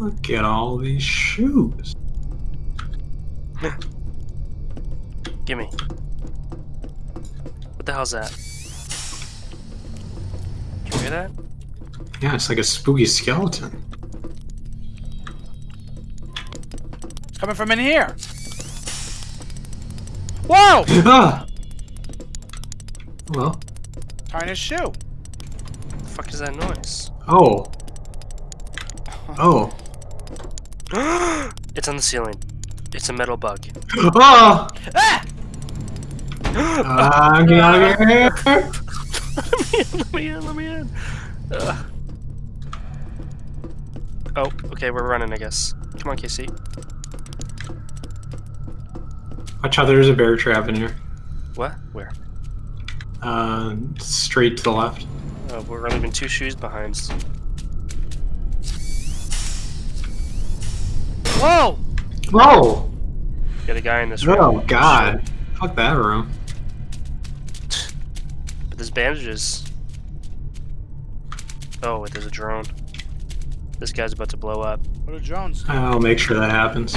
Look at all these shoes. Gimme. What the hell's that? Did you hear that? Yeah, it's like a spooky skeleton. It's coming from in here. Whoa! Ah! Well, Tying his shoe. The fuck is that noise? oh. Oh. it's on the ceiling. It's a metal bug. Oh! Ah! I'm getting out of here. let me in, let me in, let me in. Ugh. Oh, okay, we're running, I guess. Come on, Casey. Watch out, there's a bear trap in here. What? Where? Uh, straight to the left. Oh, we're leaving two shoes behind. Whoa! Whoa! Got a guy in this oh, room. Oh, God. Fuck that room. But there's bandages. Oh, wait, there's a drone. This guy's about to blow up. What are drones? I'll make sure that happens.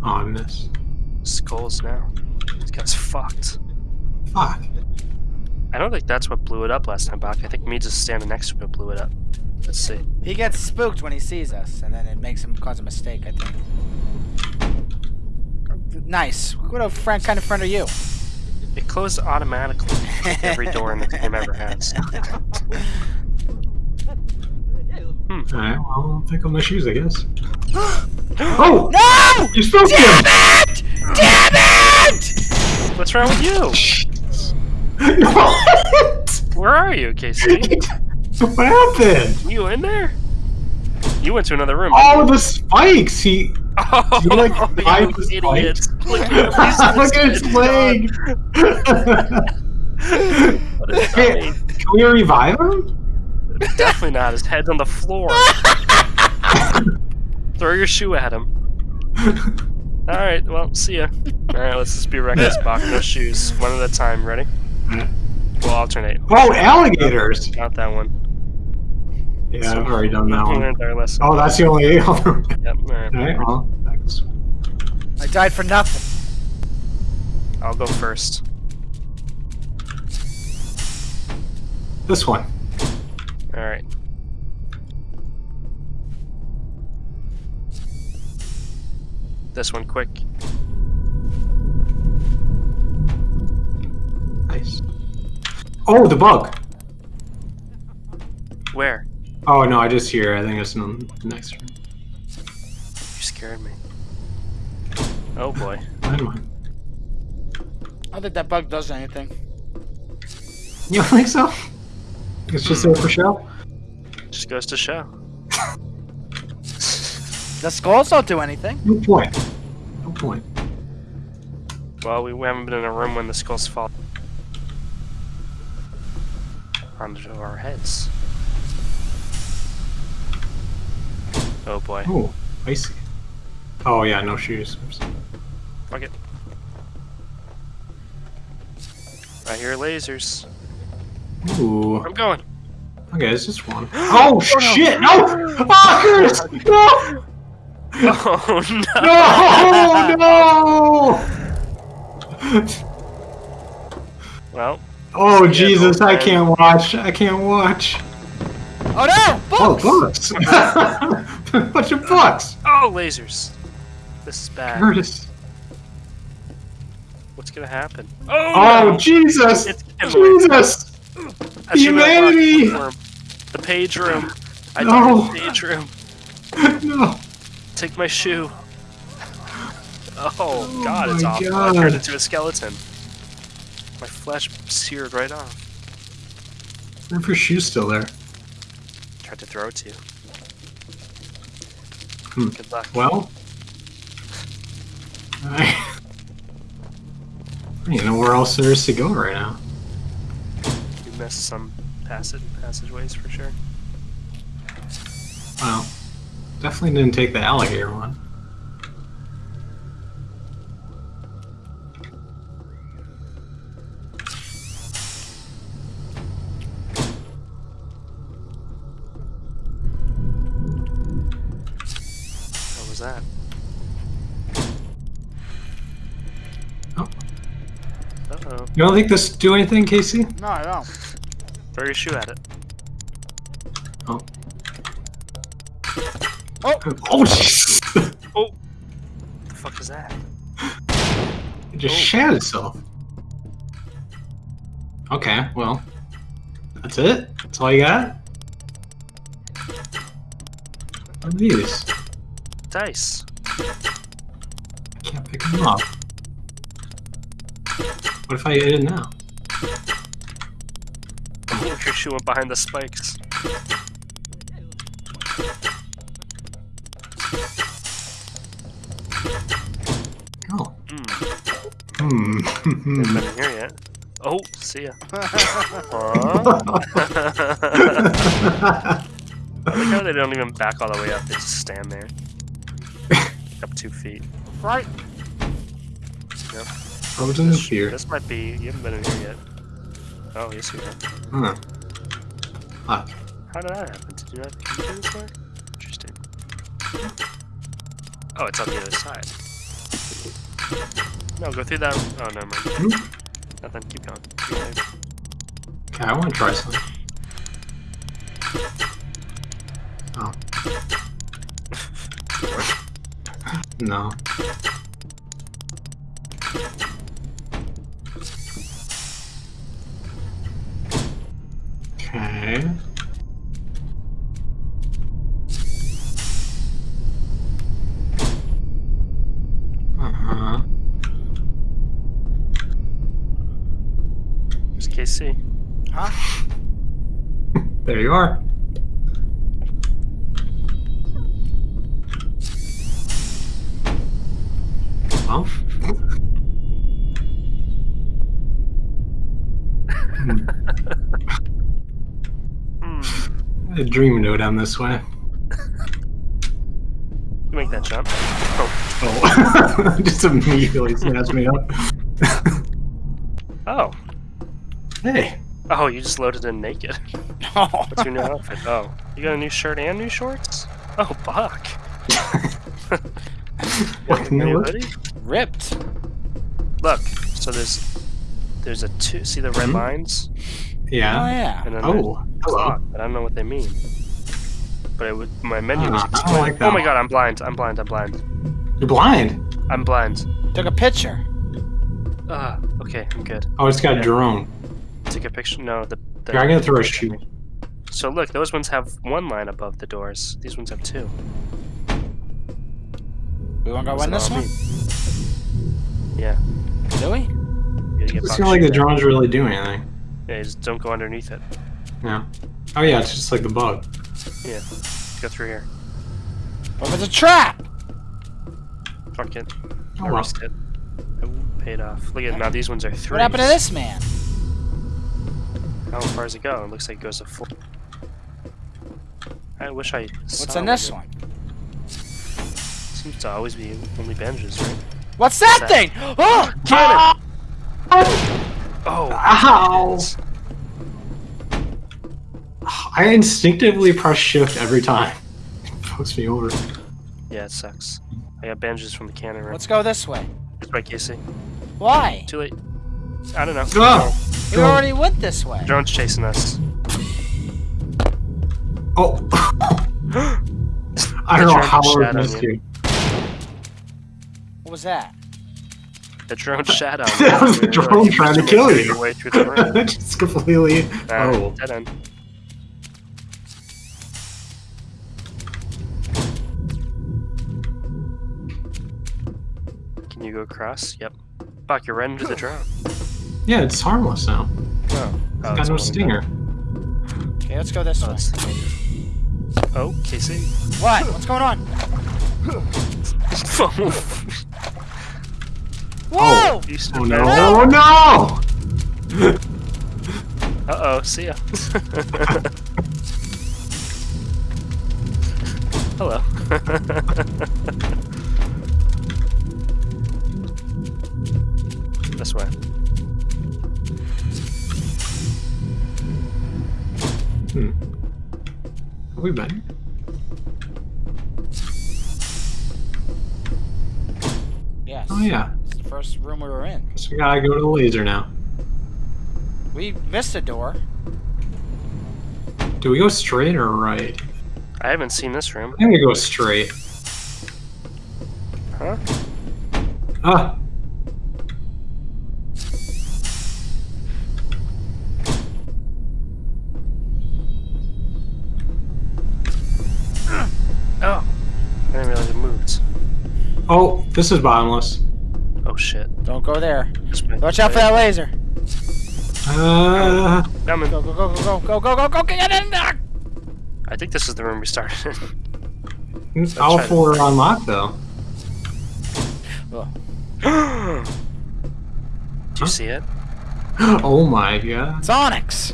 Oh, I missed. Skulls now. This guy's fucked. Fuck. I don't think that's what blew it up last time, Bach. I think me just standing next to it blew it up. Let's see. He gets spooked when he sees us, and then it makes him cause a mistake, I think. Nice. What a friend, kind of friend are you? It closed automatically. every door in the game ever has. Hmm. Alright, well, I'll pick up my shoes, I guess. oh! No! You spoke to him! Damn it! Damn it! What's wrong with you? No! Where are you, Casey? what happened? You in there? You went to another room. Oh, the spikes! He. Oh, you, like, you the idiot. spikes? Look at Look at his leg! What Hey. Can we revive him? Definitely not. His head's on the floor. Throw your shoe at him. Alright, well, see ya. Alright, let's just be reckless. Bach, no shoes. One at a time. Ready? We'll alternate. Oh, alligators! Not that one. Yeah, I've already done that one. learned our lesson. Oh, that's the only. Yep, alright. Alright, well, back. I died for nothing. I'll go first. This one. Alright. This one, quick. Nice. Oh, the bug! Where? Oh, no, I just hear. I think it's in the next room. You scared me. Oh boy. Never mind. I don't think that bug does anything. You don't think so? It's just there for show? Just goes to show. The skulls don't do anything. No point. No point. Well, we, we haven't been in a room when the skulls fall onto our heads. Oh boy. Oh, I see. Oh, yeah, no shoes. Oops. Fuck it. I hear lasers. Ooh. I'm going. Okay, it's just one. Oh, shit! No! Oh, Curtis! No! Oh no! No! No! Well, Oh, Yeah, Jesus, I can't watch. I can't watch. Oh no! Oh, Books! bucks! Bunch of bucks! oh lasers. This is bad. Curtis. What's gonna happen? Oh, Oh, no. Jesus! It's Jesus! I should have humanity! The page room. I No. the page room. No! Take my shoe. Oh, oh, God, it's my awful. I turned into a skeleton. My flesh seared right off. Wonder if your shoe's still there. Tried to throw it to you. Hmm. Good luck. Well. I I don't even know where else there is to go right now. You missed some passage passageways for sure. Well, definitely didn't take the alligator one. Was that? Oh. Uh-oh. You don't think this do anything, Casey? No, I don't. Throw your shoe at it. Oh. Oh! Oh, jeez. Oh. What the fuck is that? It just Oh. shat itself. Okay, well. That's it? That's all you got? What are these? Dice. I can't pick them up. What if I hit it now? Your shoe went behind the spikes. Oh. Hmm. Hmm. Haven't been here yet. Oh, see ya. I like how they don't even back all the way up, they just stand there. Up two feet. Right. Frozen in fear. This might be. You haven't been in here yet. Oh, yes, you have. Huh. Fuck. How did that happen? Did you not come through this way? Interesting. Oh, it's on the other side. No, go through that. Oh, never mind. Hmm? Nothing. Keep going. Keep going. Okay, I want to try something. Oh. no. Okay. Uh-huh. There's KC. Huh? There you are. Well. Hmm. A dream note down this way. You make that jump. Oh. Oh. Just immediately snatched me up. Oh. hey. Oh, you just loaded in naked. What's your new outfit? Oh. You got a new shirt and new shorts? Oh, Buck. What New new hoodie? Ripped. Look, so there's there's a two. See the red Hmm? lines? Yeah. Oh Yeah. yeah. And then Oh, there's hello. but I don't know what they mean. But it would, my menu was Ah, I don't like that oh my god, I'm blind. I'm blind. I'm blind. You're blind. I'm blind. Took a picture. Ah, okay, I'm good. Oh, it's got a drone. Take a picture. No, the. the Here, I'm gonna throw a shoe. So look, those ones have one line above the doors. These ones have two. We wanna go What's win this all one? mean? Yeah. Do we? You gotta get It's not like the drones really do anything. Yeah, just don't go underneath it. Yeah. Oh yeah, it's just like the bug. Yeah. Go through here. What if it's a trap? Fuck it. Oh I well. risked it. It paid off. Look at now these ones are three. What happened to this man? How far does it go? It looks like it goes to full. I wish I. What's in this one? Seems to always be only benches, right? What's that That- thing? Oh! Cannon! Oh. Ow! It's- I instinctively press shift every time. It fucks me over. Yeah, it sucks. I got bandages from the cannon right. Let's go this way. It's by Casey. Why? Too late. I don't know. Ah! We already went this way. Drone's chasing us. Oh! I don't know how I shat on missed you. you. What was that? The drone shot on That was the drone trying to kill you. Way through the room. Just completely. Nah, Oh. dead end. Across? Yep. Fuck, you're right into the drone. Yeah, it's harmless now. Oh, It's oh got no only stinger. Okay, let's go this Oh, way. Oh, Casey. What? What's going on? Whoa! You Oh there. no! Oh no! Uh oh, see ya. Hello. This way. Hmm. Have we been? Yes. Oh yeah. It's the first room we were in. Guess we gotta go to the laser now. We missed a door. Do we go straight or right? I haven't seen this room. I think we go straight. Huh? Ah! Oh, this is bottomless. Oh shit. Don't go there. Watch out for that laser. Uh, Coming. Go, go, go, go, go, go, go, go, go, get in there! I think this is the room we started in. all try to- four are unlocked though. Oh, Do you see it? Oh my god. it's Onyx.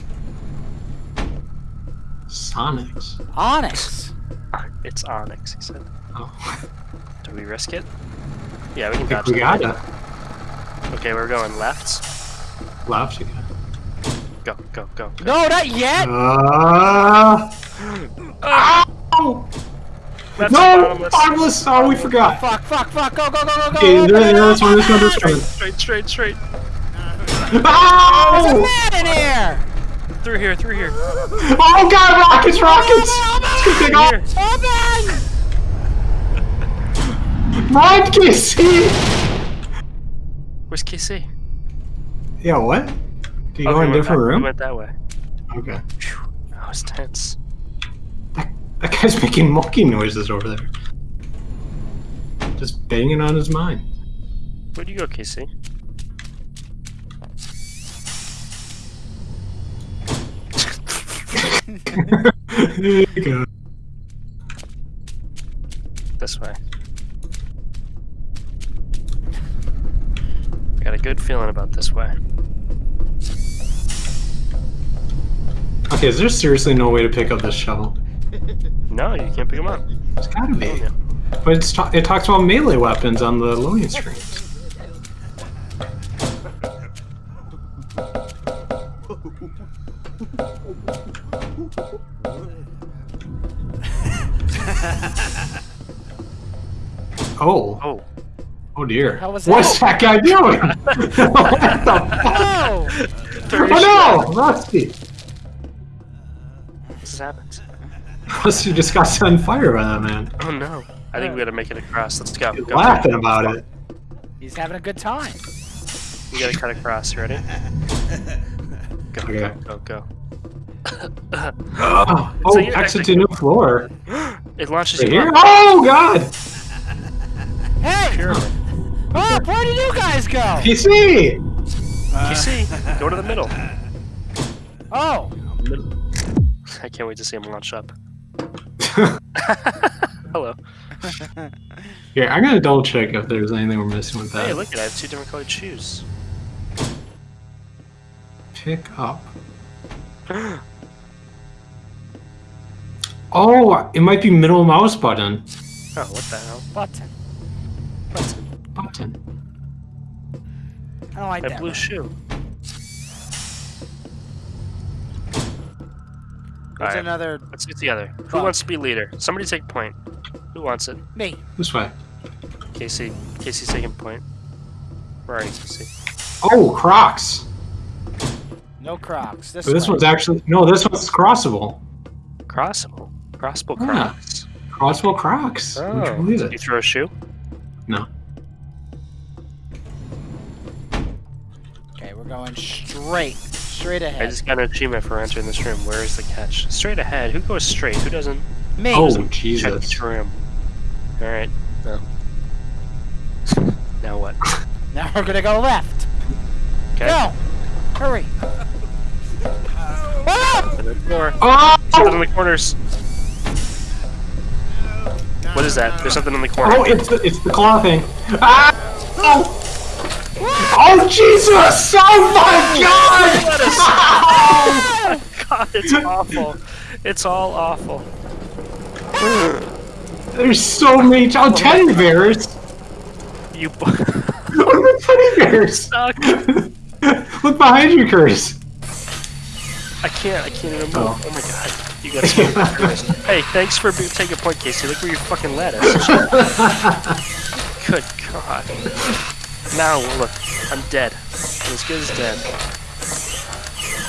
Sonics. Onyx. It's Onyx, he said. Oh, Do we risk it? Yeah, we can dodge we gotta. Okay, we're going left. Left again. Go, go, go. go. No, not yet! Uh, ow! Left No! bottomless. Bottomless! Oh, we forgot. Fuck, fuck, fuck, go, go, go, go, go! Okay, open there, it there, one, this one, open this one. Straight, straight, straight, straight. There's a man in here! Through here, through here. Oh god, rockets, rockets! Take off! Here. Open! Run, Kissy! Where's KC? Yeah, what? Do you Oh, go we in a different that- room? We went that way. Okay. Phew, that was tense. That that guy's making monkey noises over there. Just banging on his mind. Where'd you go, KC? there you go. This way. I got a good feeling about this way. Okay, is there seriously no way to pick up this shovel? No, you can't pick them up. There's gotta be. But it's it talks about melee weapons on the loading screens. Dear. hell was What's that guy doing? what the oh, fuck? Oh! Oh no, Rusty! Uh, What's happened? Rusty just got set on fire by that man. Oh no. I think we gotta make it across. Let's go. He's go. laughing about it. He's having a good time. We gotta cut across. Ready? Go, Okay. go, go, go. Oh, oh So exit actually- to new floor. It launches Right you here? up. Oh god! Hey! Pyramid. Oh, where did you guys go? PC! You see? Go to the middle. Oh! I can't wait to see him launch up. Hello. Here, I'm gonna double check if there's anything we're missing with that. Hey, look at I have two different colored shoes. Pick up. Oh, it might be middle mouse button. Oh, what the hell? Button. Button. Button. Oh, I don't like That that. blue one. shoe. There's Alright, another. let's get together. Who Oh. wants to be leader? Somebody take point. Who wants it? Me. This way. Casey. Casey's taking point. Where are you, Casey? Oh, Crocs. No Crocs. This, But this way. one's actually no. This one's crossable. Crossable. Crossable Yeah. Crocs. Crossable Crocs. Would you Oh. believe You throw a shoe? No. Going straight. Straight ahead. I just got an achievement for entering this room. Where is the catch? Straight ahead. Who goes straight? Who doesn't Me. Oh check Jesus. each room? Alright. No. now what? Now we're gonna go left. Okay. Go! Hurry! Ah! Open the door. Oh! Something in the corners. What is that? There's something in the corner. Oh, it's the, it's the claw thing. Ah! Oh! Oh Jesus! Oh my God! God, it's awful. It's all awful. There's so many. Oh, teddy bears! You What are the teddy bears? Look behind you, Curtis. I can't. I can't even move. Oh. Oh, my god. You gotta move. Hey, thanks for taking a point, Casey. Look where you fucking led us. Good God. Now look, I'm dead. I'm as good as dead.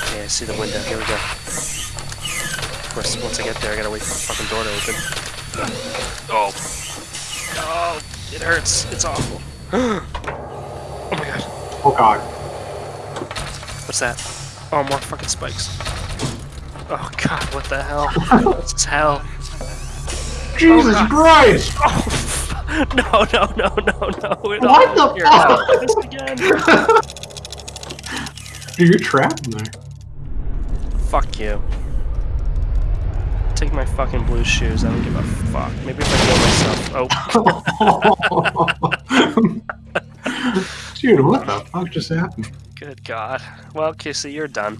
Okay, I see the window. Here we go. Of course, once I get there, I gotta wait for the fucking door to open. Oh. Oh, it hurts. It's awful. oh my god. Oh god. What's that? Oh, more fucking spikes. Oh god, what the hell? this is hell. Jesus oh, God. Christ! Oh, no, no, no, no, no. It What the here, fuck? no, This again. Dude, you're trapped in there. Fuck you. Take my fucking blue shoes. I don't give a fuck. Maybe if I kill myself. Oh, Dude, what the fuck just happened? good god. Well, Kissy, you're done.